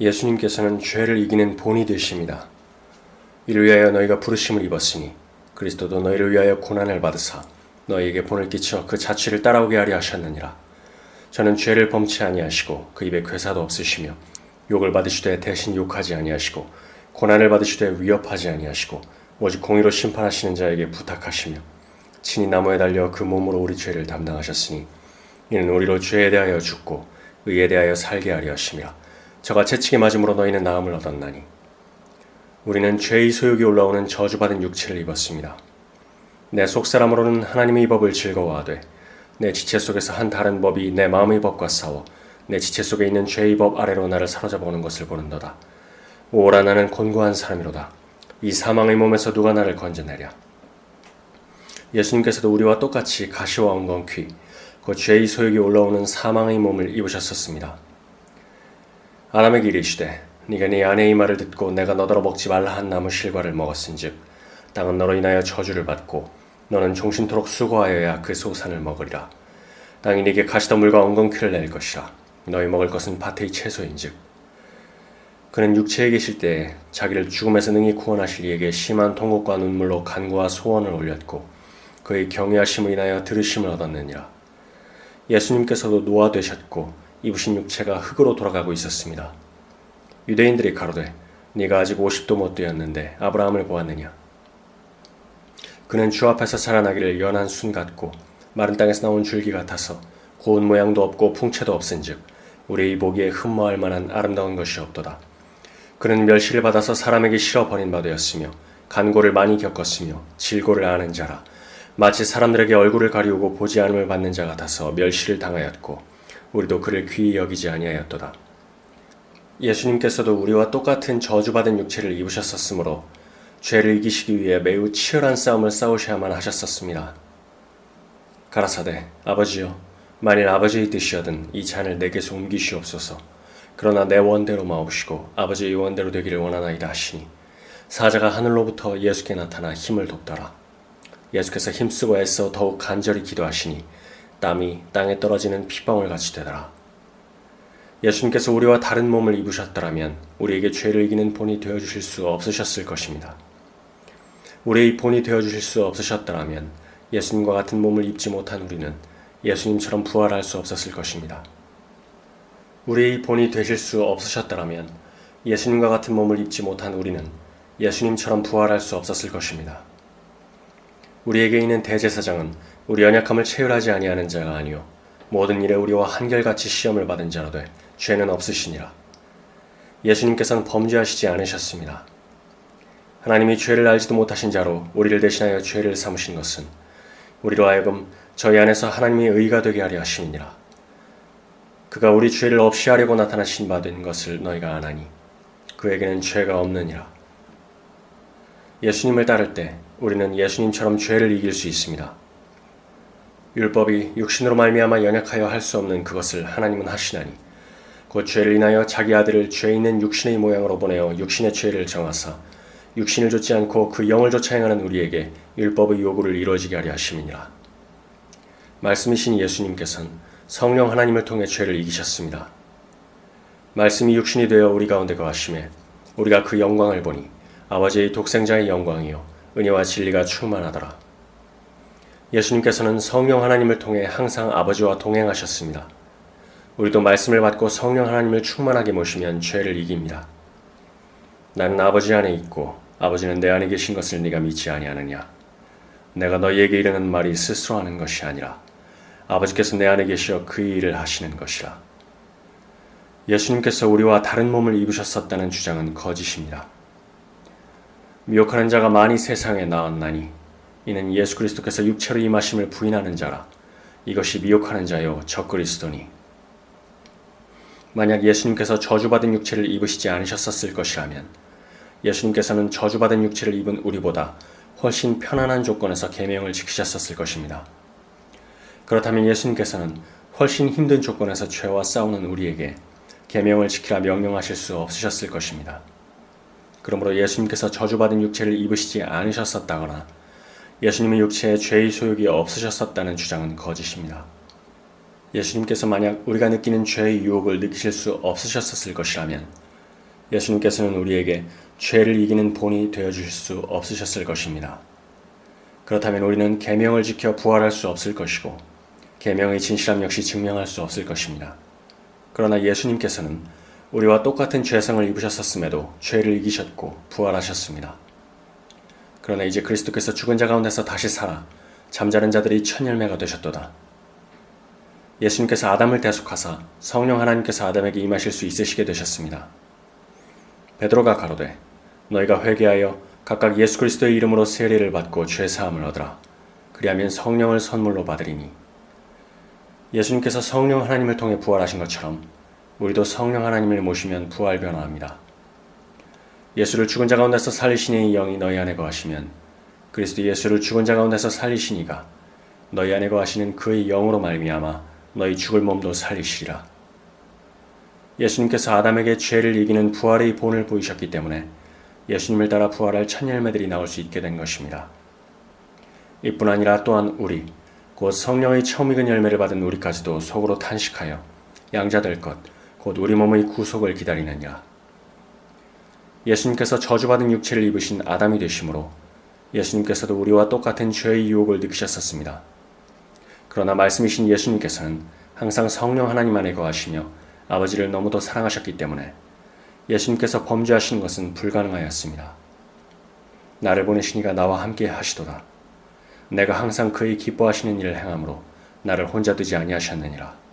예수님께서는 죄를 이기는 본이 되십니다. 이를 위하여 너희가 부르심을 입었으니 그리스도도 너희를 위하여 고난을 받으사 너희에게 본을 끼쳐 그 자취를 따라오게 하려 하셨느니라. 저는 죄를 범치 아니하시고 그 입에 괴사도 없으시며 욕을 받으시되 대신 욕하지 아니하시고 고난을 받으시되 위협하지 아니하시고 오직 공의로 심판하시는 자에게 부탁하시며 친히 나무에 달려 그 몸으로 우리 죄를 담당하셨으니 이는 우리로 죄에 대하여 죽고 의에 대하여 살게 하려 하심이라. 저가 채찍에 맞음으로 너희는 나음을 얻었나니 우리는 죄의 소욕이 올라오는 저주받은 육체를 입었습니다. 내 속사람으로는 하나님의 법을 즐거워하되 내 지체 속에서 한 다른 법이 내 마음의 법과 싸워 내 지체 속에 있는 죄의 법 아래로 나를 사로잡아 오는 것을 보는도다. 오라 나는 곤고한 사람이로다. 이 사망의 몸에서 누가 나를 건져내랴. 예수님께서도 우리와 똑같이 가시와 엉겅퀴 그 죄의 소욕이 올라오는 사망의 몸을 입으셨었습니다. 아람에게 이르시되 네가 네 아내의 말을 듣고 내가 너더러 먹지 말라 한 나무 실과를 먹었은즉 땅은 너로 인하여 저주를 받고 너는 종신토록 수고하여야 그 소산을 먹으리라. 땅이 네게 가시덤물과 엉겅퀴를 낼 것이라. 너희 먹을 것은 밭의 채소인즉. 그는 육체에 계실 때 자기를 죽음에서 능히 구원하실 이에게 심한 통곡과 눈물로 간구와 소원을 올렸고 그의 경외하심을 인하여 들으심을 얻었느니라. 예수님께서도 노화되셨고 입으신 육체가 흙으로 돌아가고 있었습니다. 유대인들이 가로되 네가 아직 50도 못 되었는데 아브라함을 보았느냐 그는 주 앞에서 살아나기를 연한 순 같고 마른 땅에서 나온 줄기 같아서 고운 모양도 없고 풍채도 없은즉 우리의 보기에 흠모할 만한 아름다운 것이 없도다. 그는 멸시를 받아서 사람에게 실어 버린 바 되었으며 간고를 많이 겪었으며 질고를 아는 자라 마치 사람들에게 얼굴을 가리우고 보지 않음을 받는 자 같아서 멸시를 당하였고 우리도 그를 귀히 여기지 아니하였도다. 예수님께서도 우리와 똑같은 저주받은 육체를 입으셨었으므로 죄를 이기시기 위해 매우 치열한 싸움을 싸우셔야만 하셨었습니다. 가라사대 아버지여 만일 아버지의 뜻이여든 이 잔을 내게서 옮기시옵소서 그러나 내 원대로 마옵시고 아버지의 원대로 되기를 원하나이다 하시니 사자가 하늘로부터 예수께 나타나 힘을 돕더라. 예수께서 힘쓰고 애써 더욱 간절히 기도하시니 땀이 땅에 떨어지는 핏방울 같이 되더라. 예수님께서 우리와 다른 몸을 입으셨더라면 우리에게 죄를 이기는 본이 되어주실 수 없으셨을 것입니다. 우리의 본이 되어주실 수 없으셨더라면 예수님과 같은 몸을 입지 못한 우리는 예수님처럼 부활할 수 없었을 것입니다. 우리의 본이 되실 수 없으셨더라면 예수님과 같은 몸을 입지 못한 우리는 예수님처럼 부활할 수 없었을 것입니다. 우리에게 있는 대제사장은 우리 연약함을 체휼하지 아니하는 자가 아니요 모든 일에 우리와 한결같이 시험을 받은 자로되 죄는 없으시니라. 예수님께서는 범죄하시지 않으셨습니다. 하나님이 죄를 알지도 못하신 자로 우리를 대신하여 죄를 삼으신 것은 우리로 하여금 저희 안에서 하나님의 의가 되게 하려 하심이니라. 그가 우리 죄를 없이 하려고 나타나신 바 된 것을 너희가 아나니 그에게는 죄가 없느니라. 예수님을 따를 때 우리는 예수님처럼 죄를 이길 수 있습니다. 율법이 육신으로 말미암아 연약하여 할 수 없는 그것을 하나님은 하시나니 곧 죄를 인하여 자기 아들을 죄 있는 육신의 모양으로 보내어 육신의 죄를 정하사 육신을 좇지 않고 그 영을 좇아 행하는 우리에게 율법의 요구를 이루어지게 하려 하심이니라. 말씀이신 예수님께서는 성령 하나님을 통해 죄를 이기셨습니다. 말씀이 육신이 되어 우리 가운데 거하심에 우리가 그 영광을 보니 아버지의 독생자의 영광이요 은혜와 진리가 충만하더라. 예수님께서는 성령 하나님을 통해 항상 아버지와 동행하셨습니다. 우리도 말씀을 받고 성령 하나님을 충만하게 모시면 죄를 이깁니다. 나는 아버지 안에 있고 아버지는 내 안에 계신 것을 네가 믿지 아니하느냐? 내가 너희에게 이르는 말이 스스로 하는 것이 아니라 아버지께서 내 안에 계시어 그 일을 하시는 것이라. 예수님께서 우리와 다른 몸을 입으셨었다는 주장은 거짓입니다. 미혹하는 자가 많이 세상에 나왔나니 이는 예수 그리스도께서 육체로 임하심을 부인하는 자라 이것이 미혹하는 자요 적그리스도니 만약 예수님께서 저주받은 육체를 입으시지 않으셨었을 것이라면 예수님께서는 저주받은 육체를 입은 우리보다 훨씬 편안한 조건에서 계명을 지키셨었을 것입니다. 그렇다면 예수님께서는 훨씬 힘든 조건에서 죄와 싸우는 우리에게 계명을 지키라 명령하실 수 없으셨을 것입니다. 그러므로 예수님께서 저주받은 육체를 입으시지 않으셨었다거나 예수님의 육체에 죄의 소욕이 없으셨었다는 주장은 거짓입니다. 예수님께서 만약 우리가 느끼는 죄의 유혹을 느끼실 수 없으셨었을 것이라면 예수님께서는 우리에게 죄를 이기는 본이 되어 주실 수 없으셨을 것입니다. 그렇다면 우리는 계명을 지켜 부활할 수 없을 것이고 계명의 진실함 역시 증명할 수 없을 것입니다. 그러나 예수님께서는 우리와 똑같은 죄성을 입으셨었음에도 죄를 이기셨고 부활하셨습니다. 그러나 이제 그리스도께서 죽은 자 가운데서 다시 살아 잠자는 자들이 첫 열매가 되셨도다. 예수님께서 아담을 대속하사 성령 하나님께서 아담에게 임하실 수 있으시게 되셨습니다. 베드로가 가로되 너희가 회개하여 각각 예수 그리스도의 이름으로 세례를 받고 죄 사함을 얻으라. 그리하면 성령을 선물로 받으리니 예수님께서 성령 하나님을 통해 부활하신 것처럼 우리도 성령 하나님을 모시면 부활 변화합니다. 예수를 죽은 자 가운데서 살리시니 영이 너희 안에 거하시면 그리스도 예수를 죽은 자 가운데서 살리시니가 너희 안에 거하시는 그의 영으로 말미암아 너희 죽을 몸도 살리시리라. 예수님께서 아담에게 죄를 이기는 부활의 본을 보이셨기 때문에 예수님을 따라 부활할 첫 열매들이 나올 수 있게 된 것입니다. 이뿐 아니라 또한 우리 곧 성령의 처음 익은 열매를 받은 우리까지도 속으로 탄식하여 양자될 것, 곧 우리 몸의 구속을 기다리느니라. 예수님께서 저주받은 육체를 입으신 아담이 되심으로 예수님께서도 우리와 똑같은 죄의 유혹을 느끼셨었습니다. 그러나 말씀이신 예수님께서는 항상 성령 하나님 안에 거하시며 아버지를 너무도 사랑하셨기 때문에 예수님께서 범죄하신 것은 불가능하였습니다. 나를 보내신 이가 나와 함께 하시도다. 내가 항상 그의 기뻐하시는 일을 행함으로 나를 혼자 두지 아니하셨느니라.